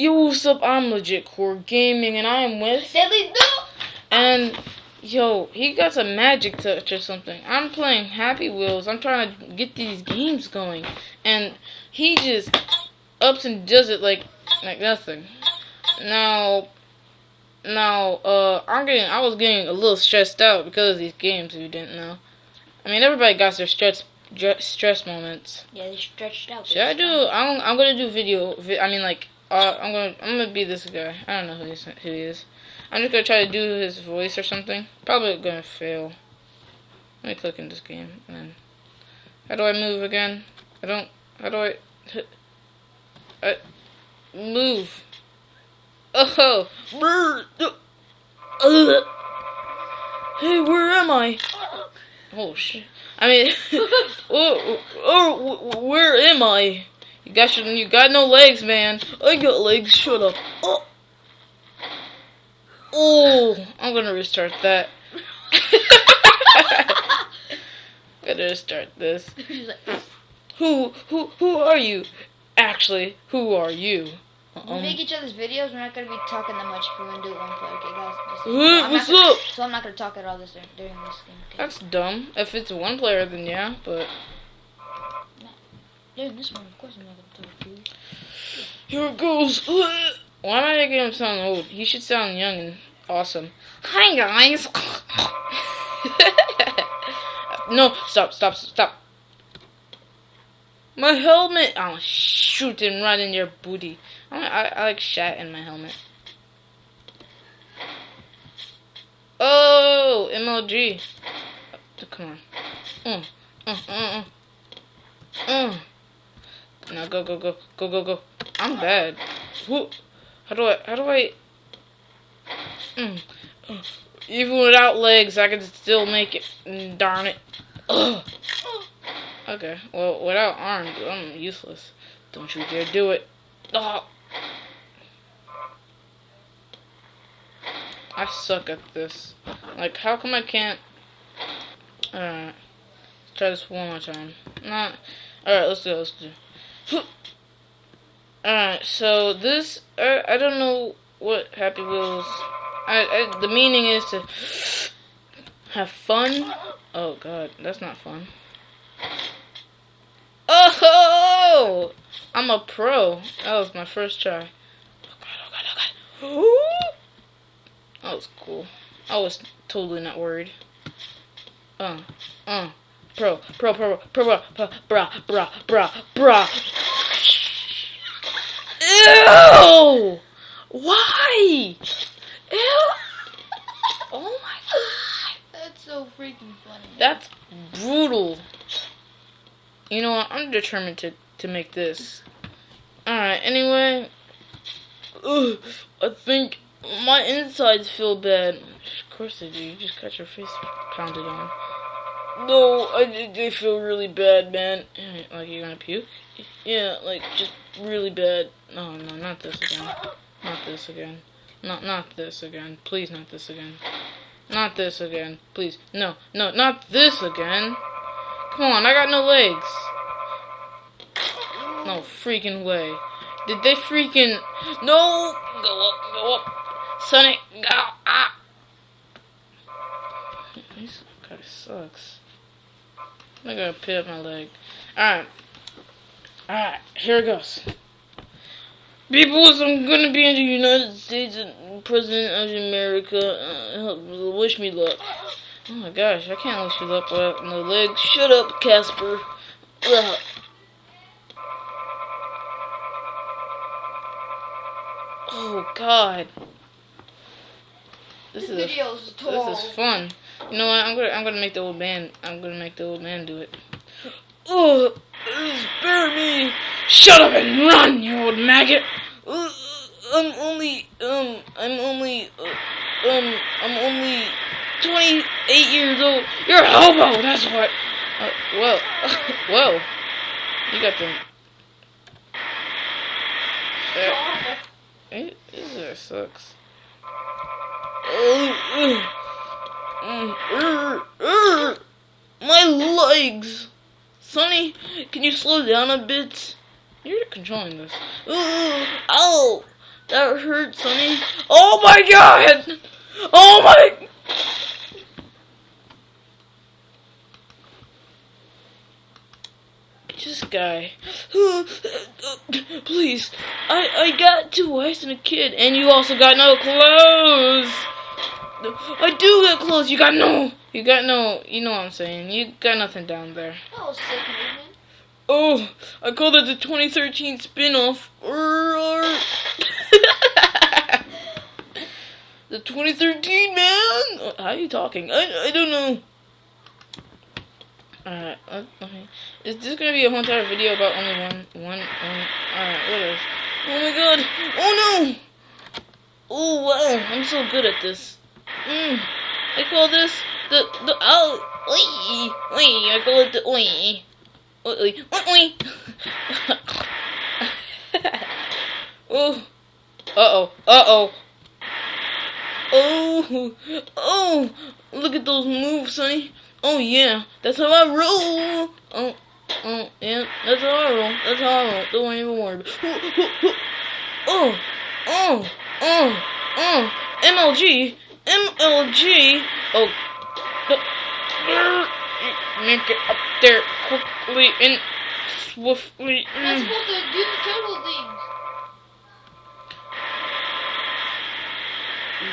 Yo, what's up? I'm Legit Core Gaming, and I am with. Deadly do. And yo, he got some magic touch or something. I'm playing Happy Wheels. I'm trying to get these games going, and he just ups and does it like like nothing. Now, now, uh, I'm getting. I was getting a little stressed out because of these games. If you didn't know, I mean, everybody got their stress stress moments. Yeah, they stretched out. Should I do? I'm, I'm gonna do video. Vi- I mean, like, uh, I'm gonna I'm gonna be this guy. I don't know who, he's, who he is. I'm just gonna try to do his voice or something. Probably gonna fail. Let me click in this game and then. How do I move again? I don't. How do I? I move. Oh. Hey, where am I? Oh shit. I mean, oh, oh, where am I? You got your, you got no legs, man. I got legs. Shut up. Oh, oh I'm gonna restart that. Gotta restart this. Who, who, who are you? Actually, who are you? we Um, make each other's videos. We're not gonna be talking that much. We're gonna do it one player, okay, guys? Hey, I'm what's not gonna, up? So I'm not gonna talk at all this during this game. Okay? that's dumb. If it's one player, then yeah. But This one, of course I'm not gonna. Here it goes. Why am I making him sound old? He should sound young and awesome. Hi guys. no, stop, stop, stop. My helmet. I'll shoot him right in your booty. I, I, I like shat in my helmet. Oh, MLG. Come on. Mm, mm, mm, mm. Mm. Now go, go, go, go, go, go. I'm bad. Who? How do I? How do I? Mm. Even without legs, I can still make it. Mm, Darn it. Ugh. Okay. Well, without arms, I'm useless. Don't you dare do it. Oh. I suck at this. Like, how come I can't? Alright. Try this one more time. Not. Alright, let's it. Let's do it. Alright, so this, I, I don't know what Happy Wheels, I, I, the meaning is to have fun. Oh god, that's not fun. Oh, I'm a pro. That was my first try. Oh god, oh god, oh god. That was cool. I was totally not worried. Uh, uh, pro, pro, pro, pro, pro, pro, bra, bra, bra, bra. Ew! Why? Ew! Oh my god. That's so freaking funny. That's brutal. You know what? I'm determined to, to make this. Alright, anyway. Ugh, I think my insides feel bad. Of course they do. You just got your face pounded on. No, I, they feel really bad, man. Like you're gonna puke? Yeah, like just really bad. No, no, not this again. Not this again. Not, not this again. Please, not this again. Not this again. Please. No, no, not this again. Come on, I got no legs. No freaking way. Did they freaking... No! Go up, go up. Sonic, go up. This guy sucks. I'm gonna pit up my leg. Alright. Alright, here it goes. Peoples, I'm gonna be in the United States and President of America. Uh, wish me luck. Oh my gosh, I can't wish you luck without no legs. Shut up, Casper. Ugh. Oh God. This This is a, tall. this is fun. You know what? I'm gonna I'm gonna make the old man. I'm gonna make the old man do it. Oh, spare me! Shut up and run, you old maggot! Uh, I'm only um I'm only uh, um I'm only 28 years old. You're a hobo. That's what. Uh, whoa, whoa! You got them. Uh, it, this sucks. My legs. Sonny, can you slow down a bit? You're controlling this. Ooh, ow! That hurt, Sonny. Oh my god! Oh my... This guy. Please. I, I got two wives and a kid, and you also got no clothes. I do got clothes. You got no. You got no. You know what I'm saying. You got nothing down there. That was sick movement. Oh, I called it the 2013 spin-off. the 2013 man. How are you talking? I I don't know. Alright, okay. Is this gonna be a whole entire video about only one, one, one? Alright, what else? Oh my god! Oh no! Oh wow, I'm so good at this. Mm. I call this the, the, oh, oi, oi, I call it the oi. Oi, oi, oi. oh. Uh-oh, uh-oh. Oh, oh, look at those moves, Sonny. Oh yeah, that's how I roll. Oh, oh yeah, that's how I roll. That's how I roll. Don't even worry. Oh, oh, oh, oh. MLG, MLG. Oh, make it up there quickly and swiftly. That's supposed to do the turbo things.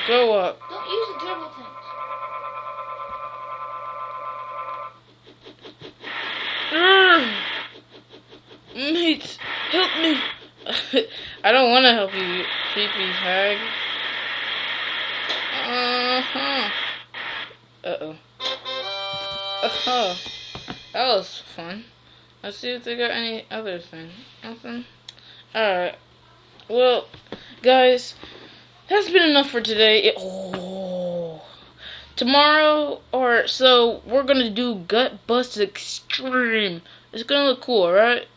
Go up. Don't use the turbo things. Urgh. Mates, help me. I don't want to help you, creepy hag. Uh-oh. Uh-huh. That was fun. Let's see if they got any other thing. Nothing? Alright. Well, guys, that's been enough for today. It- oh. Tomorrow, or so, we're gonna do Gut Bust Extreme. It's gonna look cool, right?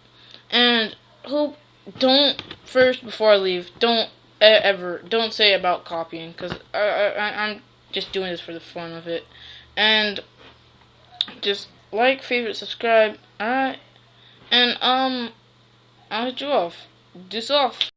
And hope don't first before I leave. Don't ever don't say about copying because I I- I'm just doing this for the fun of it. And just like, favorite, subscribe. Alright, and um, I'll hit you off. Deuce off.